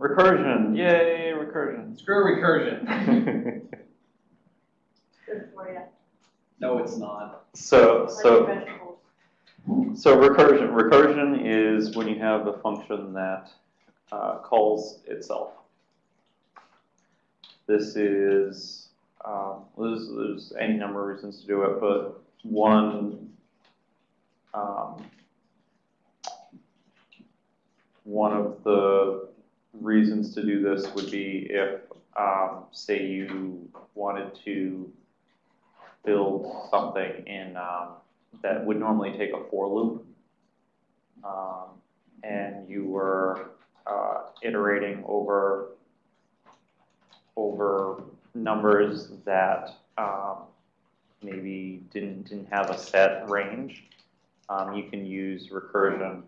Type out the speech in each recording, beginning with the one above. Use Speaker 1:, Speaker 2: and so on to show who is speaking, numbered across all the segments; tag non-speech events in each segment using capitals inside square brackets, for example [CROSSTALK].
Speaker 1: Recursion, yay, recursion.
Speaker 2: Screw recursion.
Speaker 3: Good for you.
Speaker 2: No, it's not.
Speaker 1: So, so, so recursion, recursion is when you have a function that uh, calls itself. This is, um, there's, there's any number of reasons to do it, but one, um, one of the reasons to do this would be if, um, say you wanted to build something in, um, that would normally take a for loop. Um, and you were, uh, iterating over, over numbers that, um, maybe didn't, didn't have a set range. Um, you can use recursion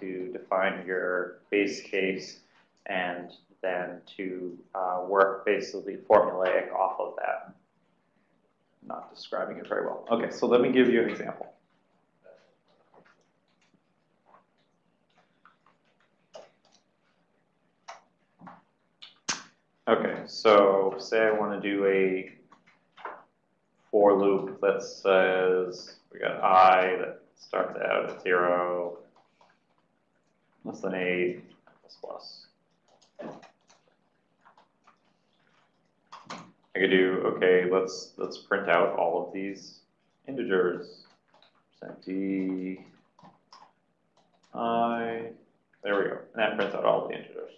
Speaker 1: to define your base case and then to, uh, work basically formulaic off of that I'm not describing it very well. Okay, so let me give you an example. Okay, so say I want to do a for loop that says we got i that starts out at zero, less than eight, plus plus. I could do, okay, let's, let's print out all of these integers. Percent d, i, there we go. And that prints out all the integers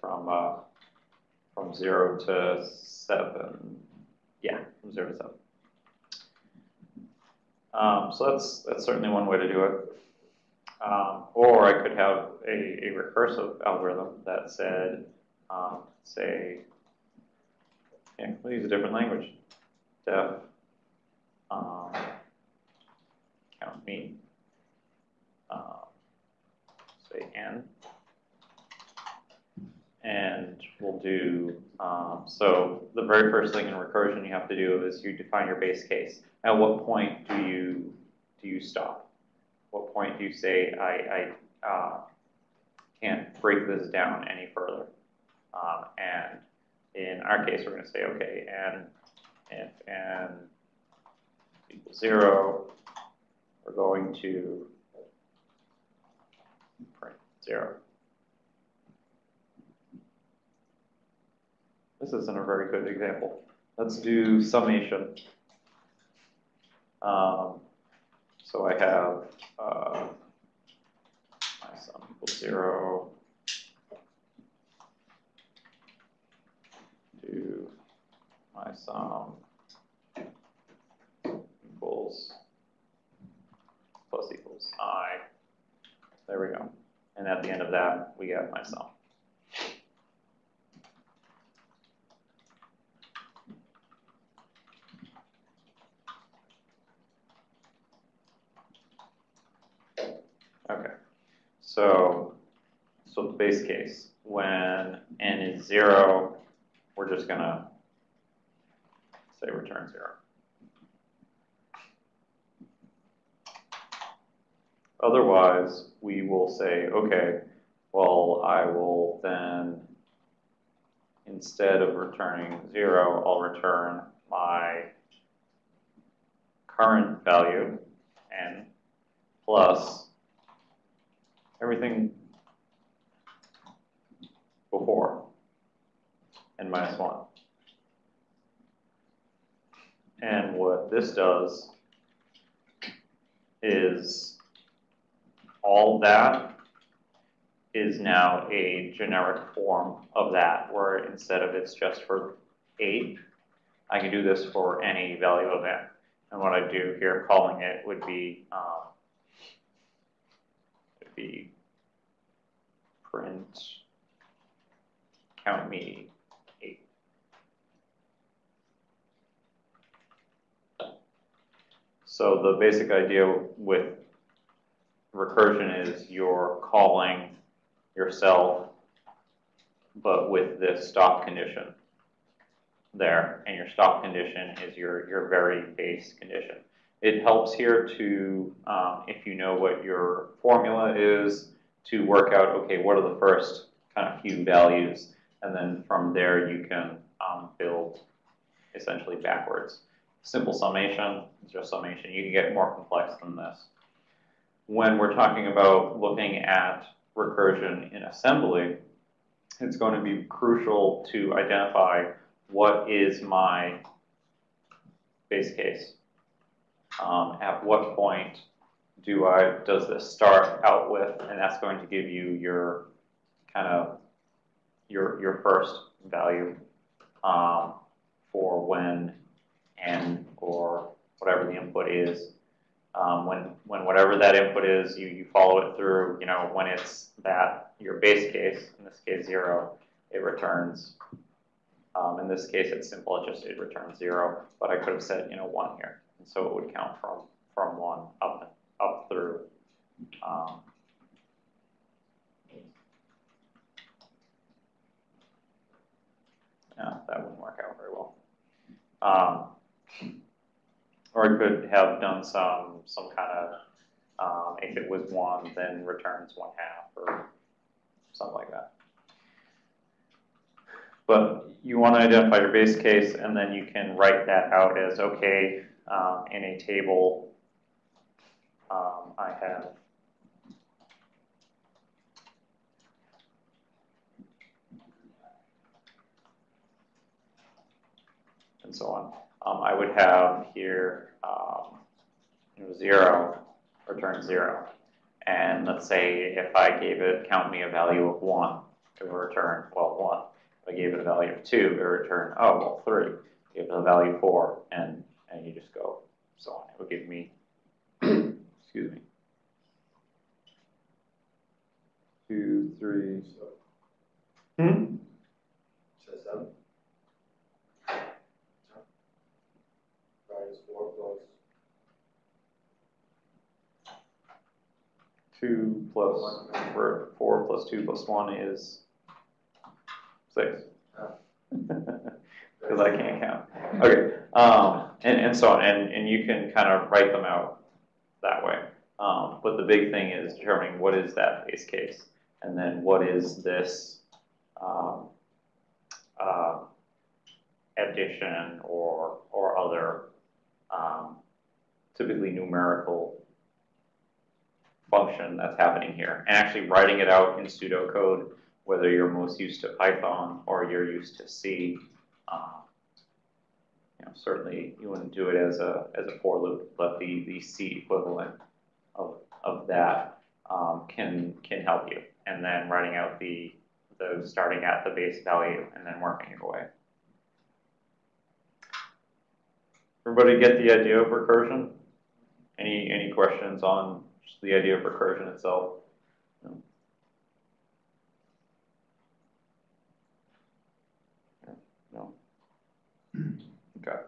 Speaker 1: from, uh, from zero to seven. Yeah, from zero to seven. Um, so that's, that's certainly one way to do it. Um, or I could have a, a recursive algorithm that said, um, say, yeah, we'll use a different language. Def, um, count me, um, say n, and we'll do, um, so the very first thing in recursion you have to do is you define your base case. At what point do you, do you stop? Point do you say, I, I, uh, can't break this down any further? Um, and in our case, we're going to say, okay, and if n equals zero, we're going to print zero. This isn't a very good example. Let's do summation. Um, so I have uh, my sum equals zero. to my sum equals plus equals i. There we go. And at the end of that, we get my sum. Okay, so, so the base case, when n is zero, we're just gonna say return zero. Otherwise, we will say, okay, well, I will then, instead of returning zero, I'll return my current value, n, plus everything before n minus 1. And what this does is all that is now a generic form of that, where instead of it's just for 8, I can do this for any value of n. And what I do here, calling it, would be um, be print count me eight. So the basic idea with recursion is you're calling yourself, but with this stop condition there, and your stop condition is your, your very base condition. It helps here to, um, if you know what your formula is, to work out, okay, what are the first kind of few values, and then from there you can um, build essentially backwards. Simple summation just summation. You can get more complex than this. When we're talking about looking at recursion in assembly, it's going to be crucial to identify what is my base case. Um, at what point do I does this start out with, and that's going to give you your kind of your your first value um, for when n or whatever the input is. Um, when when whatever that input is, you you follow it through. You know when it's that your base case, in this case zero, it returns. Um, in this case, it's simple. It just it returns zero. But I could have said you know one here, and so it would count from from one up up through. Um, yeah, that wouldn't work out very well. Um, or I could have done some some kind of um, if it was one, then returns one half or something like that. But you want to identify your base case, and then you can write that out as okay um, in a table. Um, I have and so on. Um, I would have here um, you know, zero return zero. And let's say if I gave it count me a value of one, it would return well one. If I gave it a value of two, it would return oh well three. Give it a value of four, and and you just go so on. It would give me [CLEARS THROAT] excuse me two, three. So, Hmm?
Speaker 4: Says seven. Minus four plus.
Speaker 1: Two plus four, four plus two plus one is six. [LAUGHS] Because I can't count. Okay, um, and, and so on, and, and you can kind of write them out that way. Um, but the big thing is determining what is that base case, and then what is this um, uh, addition or or other um, typically numerical function that's happening here, and actually writing it out in pseudocode, whether you're most used to Python or you're used to C. Um, you know, certainly you wouldn't do it as a as a for loop, but the the C equivalent of of that um, can can help you, and then writing out the the starting at the base value and then working your way. Everybody get the idea of recursion? Any any questions on the idea of recursion itself? No. No. Okay.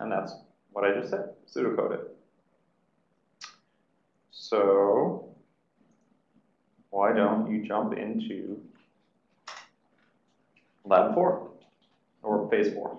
Speaker 1: And that's what I just said, pseudocode it. So, why don't you jump into lab four, or phase four.